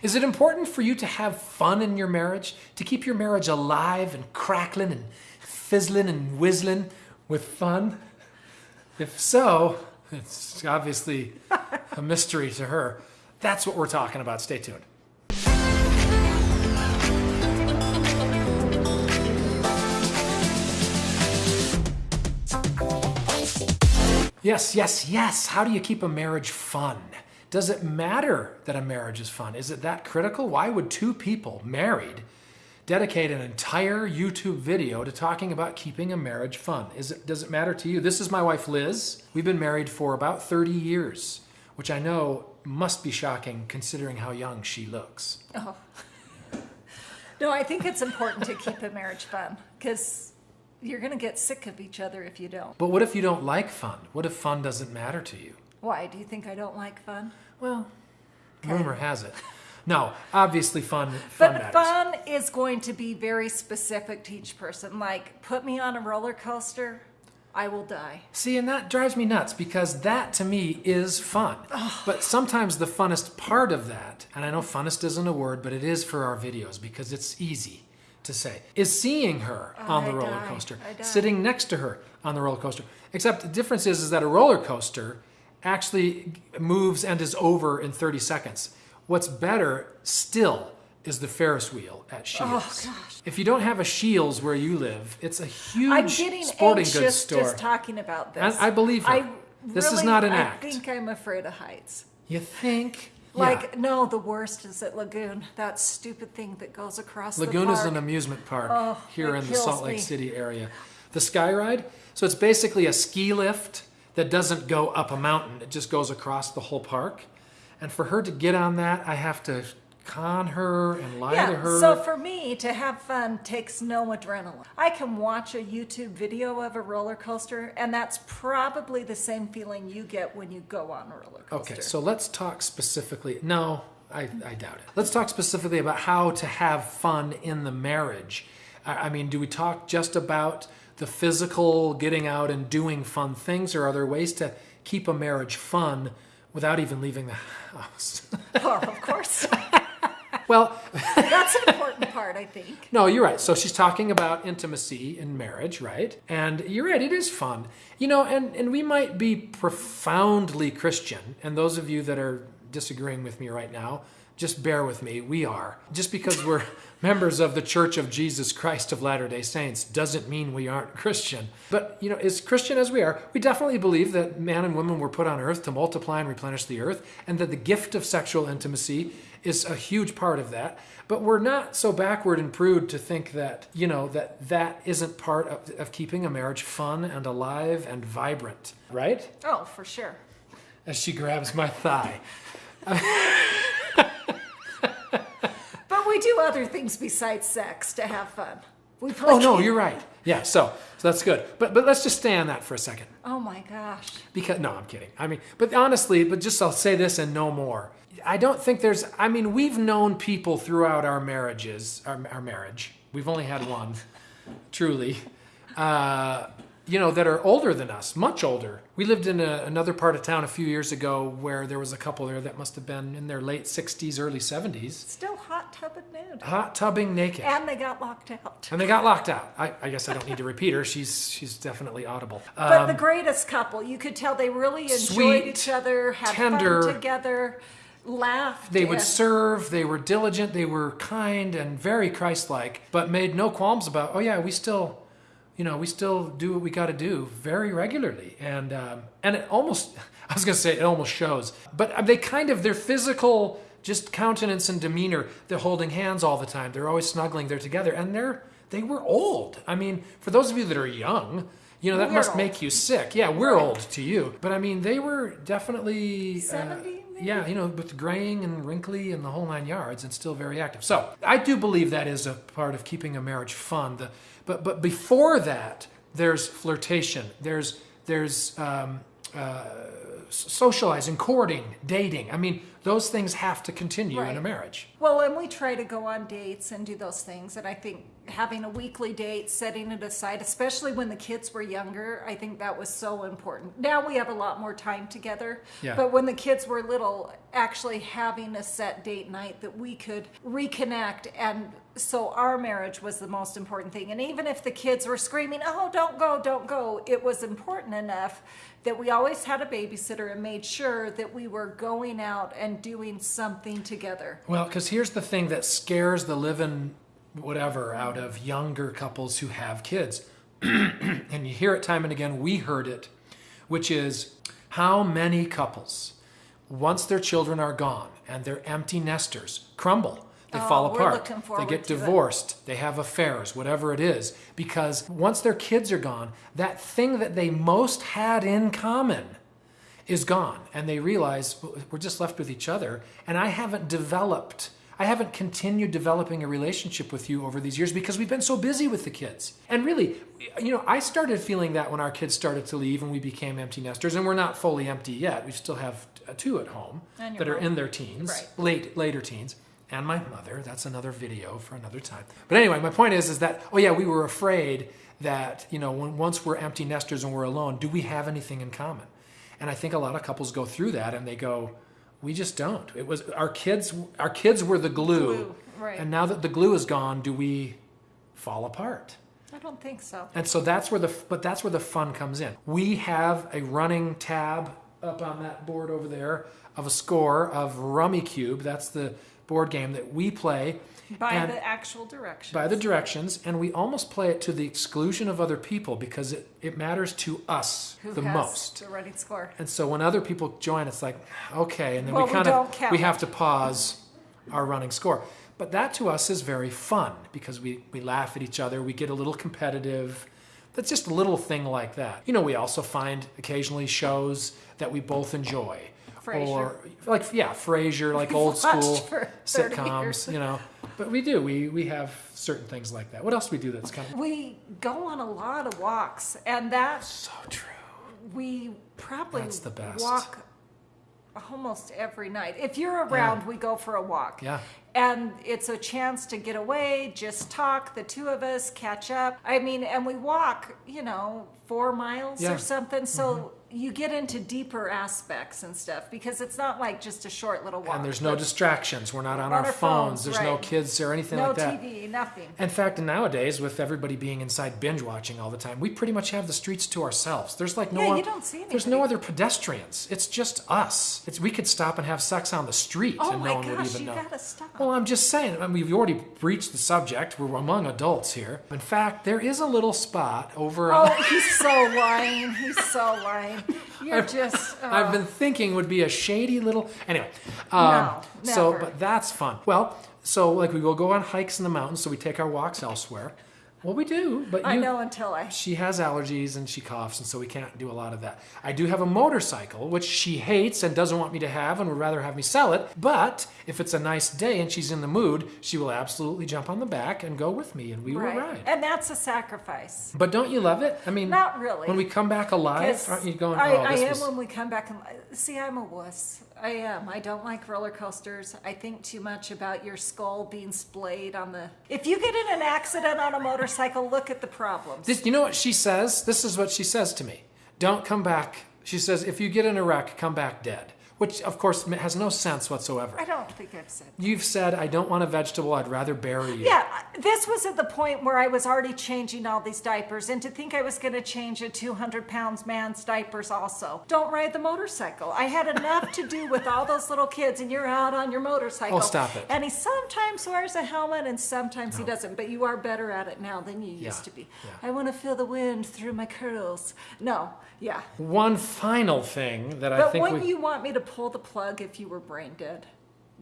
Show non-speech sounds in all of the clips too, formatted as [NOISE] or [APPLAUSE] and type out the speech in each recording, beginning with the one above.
Is it important for you to have fun in your marriage? To keep your marriage alive and crackling and fizzling and whistling with fun? If so, it's obviously a mystery to her. That's what we're talking about. Stay tuned. Yes, yes, yes. How do you keep a marriage fun? Does it matter that a marriage is fun? Is it that critical? Why would two people married dedicate an entire YouTube video to talking about keeping a marriage fun? Is it, does it matter to you? This is my wife, Liz. We've been married for about 30 years, which I know must be shocking considering how young she looks. Oh. [LAUGHS] No, I think it's important to keep a marriage fun because you're going to get sick of each other if you don't. But what if you don't like fun? What if fun doesn't matter to you? Why? Do you think I don't like fun? Well, rumor has it. No, obviously fun, fun But matters. fun is going to be very specific to each person. Like, put me on a roller coaster, I will die. See, and that drives me nuts because that to me is fun. But sometimes the funnest part of that, and I know funnest isn't a word, but it is for our videos because it's easy to say, is seeing her oh, on the I roller die. coaster, sitting next to her on the roller coaster. Except the difference is, is that a roller coaster actually moves and is over in 30 seconds. What's better still is the Ferris wheel at Scheels. Oh, gosh. If you don't have a Scheels where you live, it's a huge I'm getting sporting goods anxious store. just talking about this. I- I believe her. I This is not an act. I act. think I'm afraid of heights. You think? Like, yeah. no, the worst is at Lagoon. That stupid thing that goes across Lagoon is an amusement park Oh, here in the Salt Lake me. City area. The Sky Ride, so it's basically a ski lift that doesn't go up a mountain. It just goes across the whole park. And for her to get on that, I have to con her and lie to Yeah, her. so for me to have fun takes no adrenaline. I can watch a YouTube video of a roller coaster, and that's probably the same feeling you get when you go on a roller coaster. Okay, so let's talk specifically. No, I, I doubt it. Let's talk specifically about how to have fun in the marriage. I, I mean, do we talk just about the physical getting out and doing fun things, or are there ways to keep a marriage fun without even leaving the house? [LAUGHS] Oh, of course. [LAUGHS] well, [LAUGHS] That's an important part, I think. no, you're right. So she's talking about intimacy in marriage, right? And you're right, it is fun. You know, and, and we might be profoundly Christian, and those of you that are disagreeing with me right now, just bear with me. We are. Just because we're [LAUGHS] members of the Church of Jesus Christ of Latter day Saints doesn't mean we aren't Christian. But, you know, as Christian as we are, we definitely believe that man and woman were put on earth to multiply and replenish the earth, and that the gift of sexual intimacy is a huge part of that. But we're not so backward and prude to think that, you know, that that isn't part of, of keeping a marriage fun and alive and vibrant, right? Oh, for sure. As she grabs my thigh. [LAUGHS] But we do other things besides sex to have fun. We play Oh no, games. you're right. Yeah, so so that's good. But but let's just stay on that for a second. Oh my gosh. Because no, I'm kidding. I mean, but honestly, but just I'll say this and no more. I don't think there's. I mean, we've known people throughout our marriages, our, our marriage. We've only had one, [LAUGHS] truly. Uh, you know, that are older than us, much older. We lived in a, another part of town a few years ago where there was a couple there that must have been in their late 60s, early 70s, Still hot tub and nude. hot tubbing naked. And they got locked out. And they got locked out. I, I guess I don't need to repeat her. She's she's definitely audible. But Um, the greatest couple, you could tell they really enjoyed sweet, each other, had tender. fun together, laughed. they would serve. They were diligent. They were kind and very Christ-like, but made no qualms about. Oh yeah, we still, you know, we still do what we got to do very regularly. And um, and it almost, [LAUGHS] I was gonna say it almost shows, but they kind of their physical just countenance and demeanor. They're holding hands all the time. They're always snuggling. They're together, and they're they were old. I mean, for those of you that are young. You know, that We're must old. make you sick. Yeah, we're old to you. But I mean, they were definitely. uh, 70 maybe? Yeah, you know, with graying and wrinkly and the whole nine yards, and still very active. So I do believe that is a part of keeping a marriage fun. The, but but before that, there's flirtation. There's there's um, uh, socializing, courting, dating. I mean, those things have to continue in a marriage. Well, and we try to go on dates and do those things. And I think having a weekly date, setting it aside, especially when the kids were younger, I think that was so important. Now we have a lot more time together. Yeah. But when the kids were little, actually having a set date night that we could reconnect. And so our marriage was the most important thing. And even if the kids were screaming, oh, don't go, don't go, it was important enough that we always had a babysitter and made sure that we were going out and doing something together. Well, because here's the thing that scares the living whatever out of younger couples who have kids. [CLEARS THROAT] and you hear it time and again, we heard it, which is how many couples, once their children are gone and they're empty nesters, crumble. They Oh, fall apart. They get to it. divorced. They have affairs, whatever it is. Because once their kids are gone, that thing that they most had in common is gone. And they realize we're just left with each other. And i haven't developed i haven't continued developing a relationship with you over these years because we've been so busy with the kids. And really you know i started feeling that when our kids started to leave and we became empty nesters and we're not fully empty yet. We still have two at home that are in their teens Right. late later teens and my mother. That's another video for another time. But anyway my point is is that oh yeah we were afraid that you know when, once we're empty nesters and we're alone do we have anything in common and I think a lot of couples go through that and they go, we just don't. It was our kids our kids were the glue. Glue, right. And now that the glue is gone, do we fall apart? I don't think so. And so that's where the but that's where the fun comes in. We have a running tab up on that board over there of a score of Rummikub. That's the board game that we play By the actual directions. by the directions, and we almost play it to the exclusion of other people because it, it matters to us Who the most. the running score. And so when other people join, it's like, okay, and then Well, we kind of we have to pause our running score. But that to us is very fun because we, we laugh at each other, we get a little competitive. That's just a little thing like that. You know, we also find occasionally shows that we both enjoy. Frasier. Or like yeah, Frasier, like [LAUGHS] old school sitcoms, years. you know. But we do. We we have certain things like that. What else do we do that's kind of We go on a lot of walks, and that so true? we probably That's the best. walk almost every night. If you're around, we go for a walk. Yeah. And it's a chance to get away, just talk, the two of us catch up. I mean, and we walk, you know, four miles Yeah. Mm-hmm. or something. So you get into deeper aspects and stuff because it's not like just a short little walk. And there's no distractions. We're not on, our our phones. phones, There's no kids or anything no like that. No TV, nothing. In fact, nowadays, with everybody being inside binge watching all the time, we pretty much have the streets to ourselves. There's like no Yeah, one, you don't see There's no other pedestrians. It's just us. It's we could stop and have sex on the street Oh and no one would even know. Oh my gosh, you gotta stop. Well, I'm just saying. I mean, we've already breached the subject. We're among adults here. In fact, there is a little spot over. Oh, on- he's so lying. He's so lying. [LAUGHS] You're just. oh. [LAUGHS] I've been thinking would be a shady little. Anyway, um, No, so but that's fun. Well, so like we will go on hikes in the mountains, so we take our walks elsewhere. Well, we do, but I you, know until I. she has allergies and she coughs, and so we can't do a lot of that. I do have a motorcycle, which she hates and doesn't want me to have and would rather have me sell it. But if it's a nice day and she's in the mood, she will absolutely jump on the back and go with me, and we will ride. And that's a sacrifice. But don't you love it? I mean, Not really. When we come back alive, aren't you going? I, oh, I this am was... when we come back and see. I'm a wuss. I am. I don't like roller coasters. I think too much about your skull being splayed on the. If you get in an accident on a motorcycle, look at the problems. This, you know what she says? This is what she says to me. Don't come back. She says, if you get in a wreck, come back dead. Which, of course, has no sense whatsoever. I don't think I've said. You've said, I don't want a vegetable, I'd rather bury you. Yeah, this was at the point where I was already changing all these diapers, and to think I was going to change a 200 pounds man's diapers also. Don't ride the motorcycle. I had enough to do with all those little kids, and you're out on your motorcycle. Oh, stop it. And he sometimes wears a helmet, and sometimes he doesn't. But you are better at it now than you Yeah, used to be. yeah. I want to feel the wind through my curls. No, yeah. One final thing that I think. But when we. you want me to pull the plug if you were brain dead,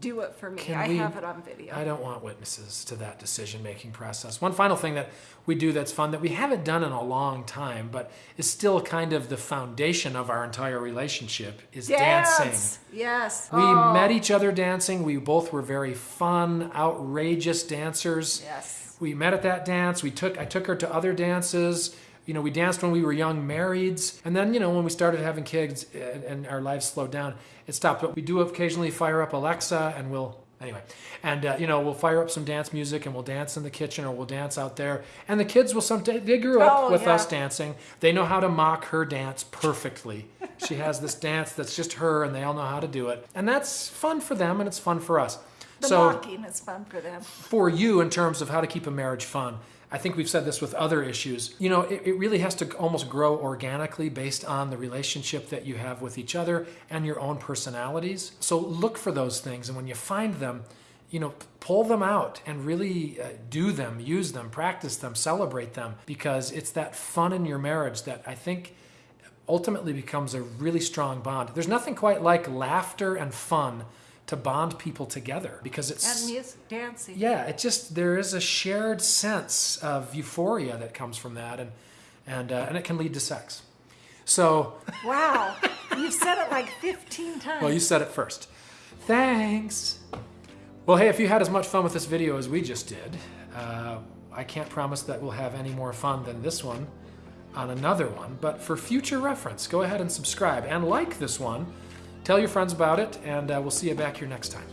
do it for me. Can I we- have it on video. I don't want witnesses to that decision making process. One final thing that we do that's fun that we haven't done in a long time, but is still kind of the foundation of our entire relationship is dancing. Dance. Yes. We Oh. met each other dancing. We both were very fun, outrageous dancers. Yes. We met at that dance. We took I took her to other dances. You know, we danced when we were young marrieds, and then, you know, when we started having kids and, and our lives slowed down, it stopped. But we do occasionally fire up Alexa and we'll anyway and uh, you know we'll fire up some dance music and we'll dance in the kitchen or we'll dance out there. And the kids will some they grew up Oh, with yeah. us dancing. They know how to mock her dance perfectly. [LAUGHS] She has this dance that's just her and they all know how to do it. And that's fun for them and it's fun for us The so mocking is fun for them. for you in terms of how to keep a marriage fun. I think we've said this with other issues. You know, it, it really has to almost grow organically based on the relationship that you have with each other and your own personalities. So look for those things, and when you find them, you know, pull them out and really uh, do them, use them, practice them, celebrate them, because it's that fun in your marriage that I think ultimately becomes a really strong bond. There's nothing quite like laughter and fun to bond people together because it's And music, dancing. yeah, it just there is a shared sense of euphoria that comes from that, and and uh, and it can lead to sex. So, [LAUGHS] Wow. You've said it like 15 times. well, you said it first. Thanks. Well, hey, if you had as much fun with this video as we just did, uh, I can't promise that we'll have any more fun than this one on another one. But for future reference, go ahead and subscribe and like this one. Tell your friends about it, and uh, we'll see you back here next time.